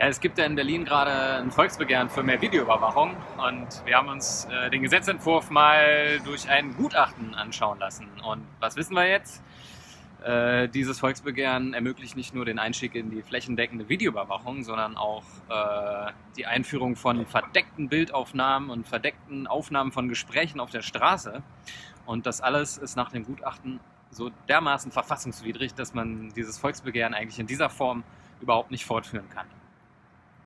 Ja, es gibt ja in Berlin gerade ein Volksbegehren für mehr Videoüberwachung und wir haben uns äh, den Gesetzentwurf mal durch ein Gutachten anschauen lassen. Und was wissen wir jetzt? Äh, dieses Volksbegehren ermöglicht nicht nur den Einstieg in die flächendeckende Videoüberwachung, sondern auch äh, die Einführung von verdeckten Bildaufnahmen und verdeckten Aufnahmen von Gesprächen auf der Straße. Und das alles ist nach dem Gutachten so dermaßen verfassungswidrig, dass man dieses Volksbegehren eigentlich in dieser Form überhaupt nicht fortführen kann.